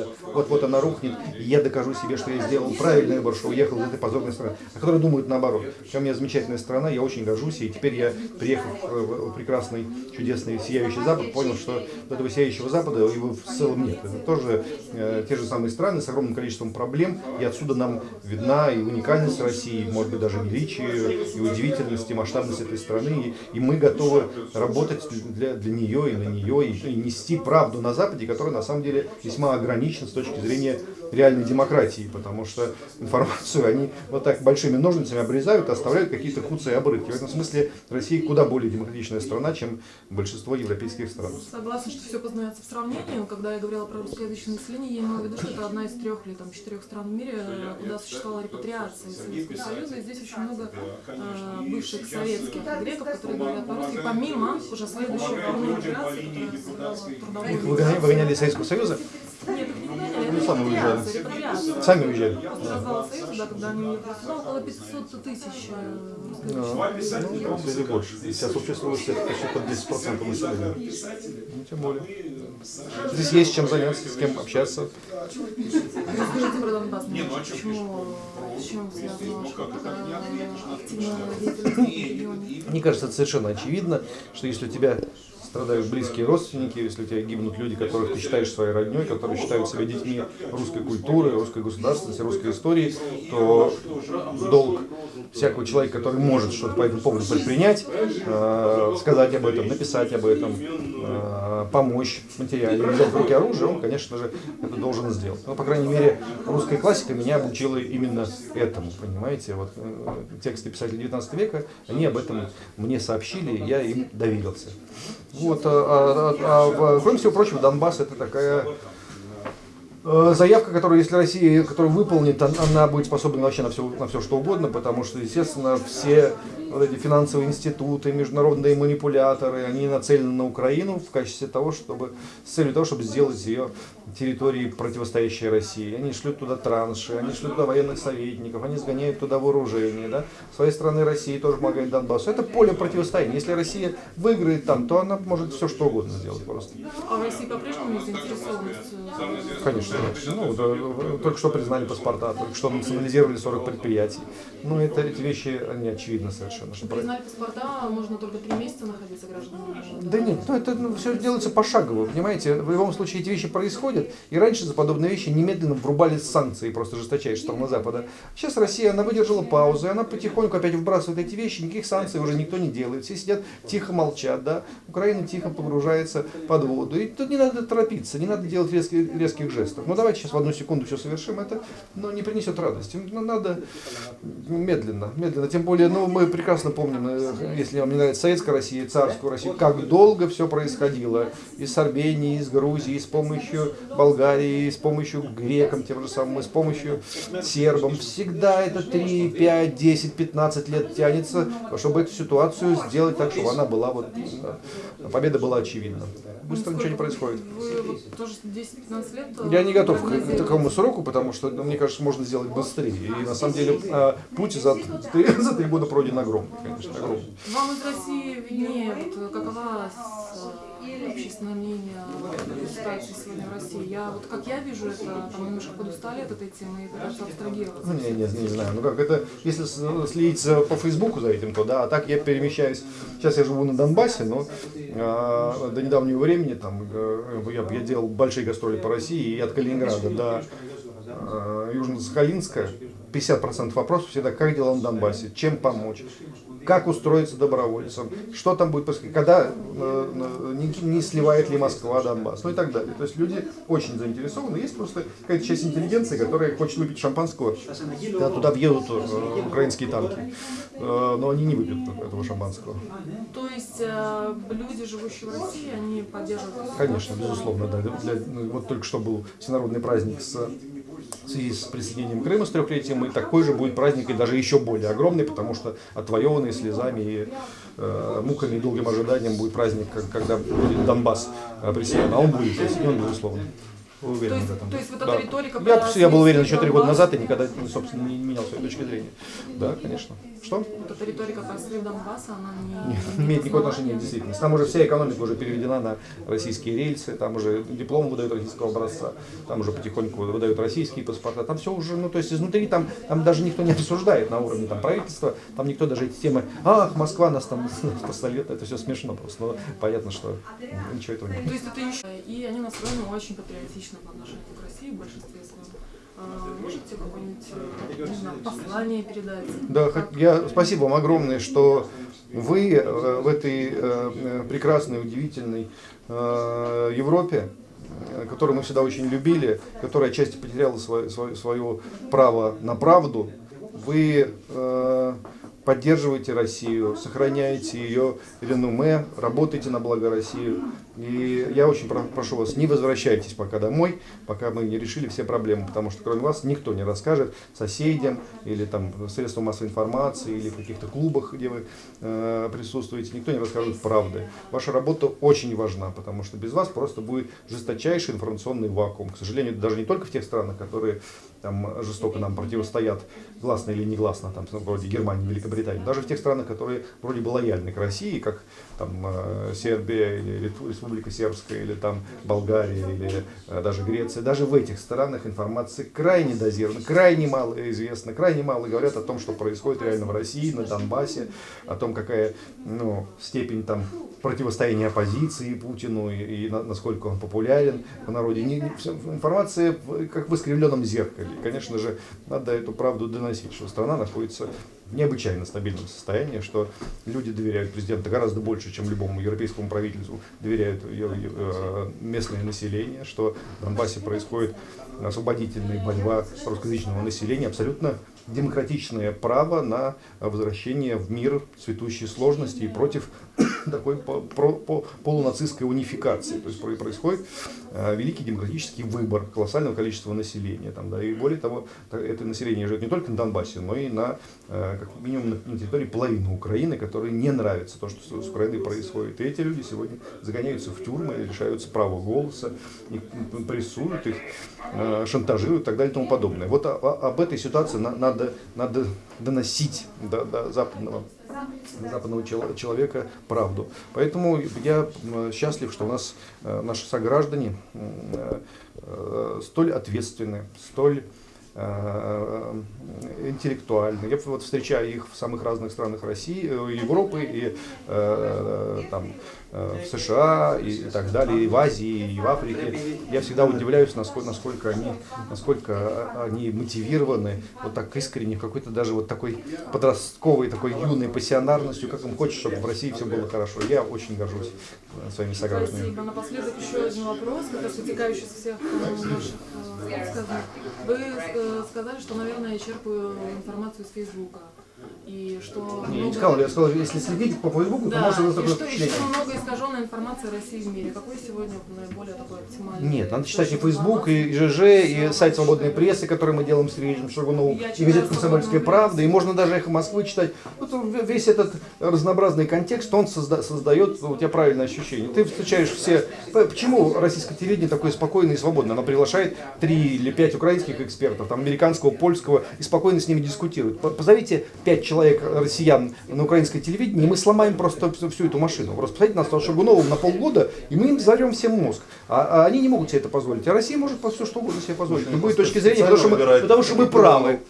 Запада, вот-вот она рухнет, и я докажу себе, что я сделал правильный выбор, что уехал из этой позорной страны, а которые думают наоборот. У меня замечательная страна, я очень горжусь, и теперь я, приехав в прекрасный, чудесный, сияющий Запад, понял, что этого сияющего Запада его в целом нет. Это тоже э, те же самые страны с огромным количеством проблем, и отсюда нам видна и уникальность России, может быть даже величие, и удивительность, и масштабность этой страны, и, и мы готовы работать для, для нее и на нее, и, и нести правду на Западе, которая на самом деле весьма ограничена с точки зрения реальной демократии, потому что информацию они вот так большими ножницами обрезают, оставляют какие-то куцы и обрывки. В этом смысле Россия куда более демократичная страна, чем большинство европейских стран. Согласна, что все познается в сравнении. Когда я говорила про русскоязычное население, я имела в виду, что это одна из трех или там, четырех стран в мире, куда существовала репатриация из Советского Союза. И здесь очень много э, бывших советских греков, которые говорят по-русски, помимо уже следующей волны миграции, которая выгоняли из Советского Союза? Выгоняли, Ну, сами уезжали. Сами уезжали. Развала Союза, да, когда они около 500 тысяч э, русскоязычных. Ну, или больше. Сейчас общество это почти под 10% населения. Ну, тем более. Здесь есть чем заняться, с кем общаться. Расскажите про Донбасс. Почему, с чем связано? Мне кажется, это совершенно очевидно, что если у тебя страдают близкие родственники, если у тебя гибнут люди, которых ты считаешь своей родней, которые считают себя детьми русской культуры, русской государственности, русской истории, то долг всякого человека, который может что-то по этому поводу предпринять, э, сказать об этом, написать об этом, э, помочь материально, взять в руки оружие, он, конечно же, это должен сделать. Но, по крайней мере, русская классика меня обучила именно этому, понимаете? Вот э, тексты писателей 19 века, они об этом мне сообщили, я им доверился. Вот, а, а- а- а, кроме всего прочего, Донбасс это такая заявка, которую, если Россия, которую выполнит, он- она будет способна вообще на все, на все что угодно, потому что, естественно, все вот эти финансовые институты, международные манипуляторы, они нацелены на Украину в качестве того, чтобы, с целью того, чтобы сделать ее территорией, противостоящей России. Они шлют туда транши, они шлют туда военных советников, они сгоняют туда вооружение. Да? С своей стороны Россия тоже помогает Донбассу. Это поле противостояния. Если Россия выиграет там, то она может все что угодно сделать просто. А в России по-прежнему э, Конечно. Ну, да, только что признали паспорта, только что национализировали 40 предприятий. Ну, это, эти вещи, они очевидны совершенно. Что Признать паспорта можно только три месяца находиться гражданами. Да нет, ну это все делается пошагово, понимаете? В любом случае эти вещи происходят, и раньше за подобные вещи немедленно врубались санкции просто жесточайшие страны Запада. Сейчас Россия, она выдержала паузу, и она потихоньку опять выбрасывает эти вещи, никаких санкций уже никто не делает, все сидят тихо молчат, да? Украина тихо погружается под воду, и тут не надо торопиться, не надо делать резких, резких жестов. Ну давайте сейчас в одну секунду все совершим, это но не принесет радости. Ну, надо медленно, медленно, тем более, ну мы прекрасно помним, э, если вам не нравится советская Россия, царскую Россию, как долго все происходило и с Арменией, и с Грузией, и с помощью Болгарии, и с помощью грекам тем же самым, и с помощью сербам. Всегда это 3, 5, 10, 15 лет тянется, чтобы эту ситуацию сделать так, чтобы она была вот, э, победа была очевидна. Быстро ничего не происходит. Вы вот тоже 10-15 лет? э, Я не готов к такому сроку, потому что, ну, мне кажется, можно сделать быстрее. И на самом деле э, путь за три, за три года пройден огромный, конечно, огромный. Вам из России виднее, вот, какова общественное мнение о ситуации сегодня в России? Я, вот как я вижу это, там немножко подустали от этой темы и пытаются абстрагироваться. Ну, не, не, не знаю. Ну как это, если с- следить по Фейсбуку за этим, то да, а так я перемещаюсь. Сейчас я живу на Донбассе, но э, до недавнего времени там э, я, я делал большие гастроли по России и от Калининграда до э, Южно-Сахалинска 50% вопросов всегда, как дела на Донбассе, чем помочь, как устроиться добровольцем, что там будет происходить, когда э, э, не, не сливает ли Москва Донбасс, ну и так далее. То есть люди очень заинтересованы, есть просто какая-то часть интеллигенции, которая хочет выпить шампанского, когда туда въедут э, украинские танки, Э, но они не выпьют этого шампанского. То есть э, люди, живущие в России, они поддерживают Конечно, безусловно, да. Для- ну, вот только что был всенародный праздник с в связи с присоединением Крыма с трехлетием, и такой же будет праздник, и даже еще более огромный, потому что отвоеванный слезами и э, муками и долгим ожиданием будет праздник, когда будет Донбасс э, присоединен. А он будет присоединен, безусловно. Вы уверены То есть- в этом? то есть вот Да. эта риторика Я, я был уверен еще три года назад и никогда, ну, собственно, не менял своей точки зрения. Да, конечно. Что? Вот эта риторика про слив Донбасса, она не, Нет, не имеет никакого отношения к действительности. Там уже вся экономика уже переведена на российские рельсы, там уже диплом выдают российского образца, там уже потихоньку выдают российские паспорта, там все уже, ну то есть изнутри там, там даже никто не обсуждает на уровне там, правительства, там никто даже эти темы, ах, Москва нас там поставит, это все смешно просто, но понятно, что ничего этого нет. То есть это еще... И они настроены очень патриотично по отношению к России в большинстве своем. А, Можете какое-нибудь, э, знаю, послание передать? Да, Как- я спасибо вам огромное, что вы э, в этой э, прекрасной, удивительной Европе, которую мы всегда очень любили, которая отчасти потеряла свое, свое, свое право на правду, вы поддерживаете Россию, сохраняете ее реноме, работаете на благо России. И я очень про- прошу вас, не возвращайтесь пока домой, пока мы не решили все проблемы, потому что кроме вас никто не расскажет соседям или там средствам массовой информации или каких-то клубах, где вы э, присутствуете, никто не расскажет правды. Ваша работа очень важна, потому что без вас просто будет жесточайший информационный вакуум. К сожалению, даже не только в тех странах, которые там жестоко нам противостоят, гласно или негласно, там, вроде Германии, Великобритании, даже в тех странах, которые вроде бы лояльны к России, как там э, Сербия или Республика Сербская, или там Болгария, или э, даже Греция, даже в этих странах информация крайне дозирована, крайне мало известна, крайне мало говорят о том, что происходит реально в России, на Донбассе, о том, какая ну, степень там противостояния оппозиции Путину и, и на- насколько он популярен в народе. Не- не- информация как в искривленном зеркале. И, конечно же, надо эту правду доносить, что страна находится в необычайно стабильном состоянии, что люди доверяют президенту гораздо больше, чем любому европейскому правительству доверяют ее, э, местное население, что в Донбассе происходит освободительная борьба русскоязычного населения, абсолютно демократичное право на возвращение в мир цветущей сложности и против такой полунацистской унификации. То есть про- происходит э, великий демократический выбор колоссального количества населения. Там, да, и более того, это население живет не только на Донбассе, но и на, э, как минимум на, территории половины Украины, которой не нравится то, что с, Украиной происходит. И эти люди сегодня загоняются в тюрьмы, лишаются права голоса, их прессуют, их э, шантажируют и так далее и тому подобное. Вот о- о- об этой ситуации на- надо, надо доносить до, до западного западного чел- человека правду. Поэтому я счастлив, что у нас э, наши сограждане э, э, столь ответственны, столь интеллектуальны. Я вот встречаю их в самых разных странах России, э, Европы и э, там, э, в США и, так далее, и в Азии, и в Африке. Я всегда удивляюсь, насколько, насколько, они, насколько они мотивированы вот так искренне, какой-то даже вот такой подростковой, такой юной пассионарностью, как им хочется, чтобы в России все было хорошо. Я очень горжусь э, своими согражданами. Спасибо. Напоследок еще один вопрос, как раз вытекающий из всех э, наших э, высказаний. Вы э, сказали, что, наверное, я черпаю информацию из Фейсбука. И что Не, я не много- сказал, я сказал, если следить по Фейсбуку, то Да, и такое что, и что много искаженной информации о России в мире. Какой сегодня наиболее такой оптимальный? Нет, надо читать и информации? и ЖЖ, и сайт свободной прессы, который мы делаем с Сергеем Шаргуновым, Я и газету «Комсомольская «Свободную правда», и прессу». можно даже «Эхо Москвы» читать. Вот весь этот разнообразный контекст, он созда- создает у тебя правильное ощущение. Ты встречаешь все... Почему российское телевидение такое спокойное и свободное? Оно приглашает три или пять украинских экспертов, там, американского, польского, и спокойно с ними дискутирует. Позовите пять человек, россиян, на украинское телевидение, и мы сломаем просто всю, всю эту машину. Просто посадите нас с Шаргуновым на полгода, и мы им взорвем всем мозг. А, а они не могут себе это позволить. А Россия может все что угодно себе позволить. С любой точки зрения, потому что мы, потому что мы правы.